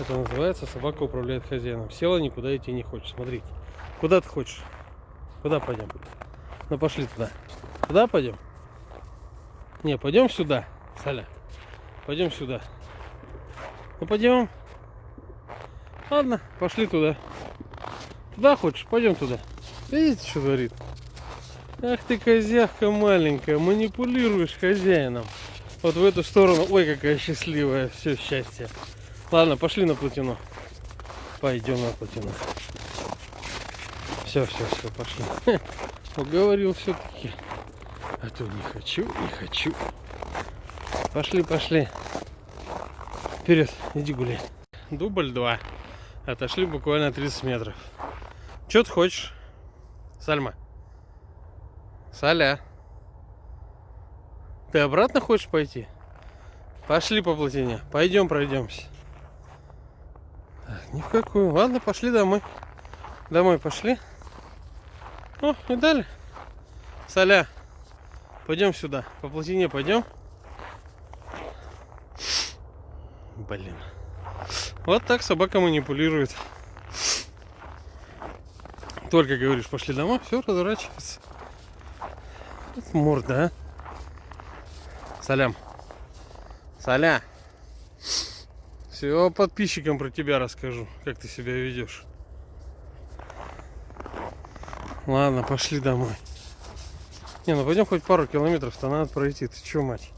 Это называется собака управляет хозяином. Села, никуда идти не хочет. Смотрите. Куда ты хочешь? Куда пойдем? Ну пошли туда. Куда пойдем? Не, пойдем сюда, Саля. Пойдем сюда. Ну пойдем. Ладно, пошли туда. Туда хочешь? Пойдем туда. Видите, что говорит? Ах ты, козявка маленькая, манипулируешь хозяином. Вот в эту сторону. Ой, какая счастливая. Все, счастье. Ладно, пошли на плотину. Пойдем на плотину. Все, все, все, пошли. Уговорил все-таки. А то не хочу, не хочу. Пошли, пошли. Вперед, иди гуляй. Дубль 2. Отошли буквально 30 метров. Что ты хочешь? Сальма? Саля? Ты обратно хочешь пойти? Пошли по плотине. Пойдем пройдемся. Ни в какую. Ладно, пошли домой. Домой пошли. О, и дали. Соля, пойдем сюда. По плотине пойдем. Блин. Вот так собака манипулирует. Только говоришь, пошли домой, все разворачивается. Вот морда, а. Салям. Саля. Все подписчикам про тебя расскажу, как ты себя ведешь. Ладно, пошли домой. Не, ну пойдем хоть пару километров-то надо пройти. Ты че, мать?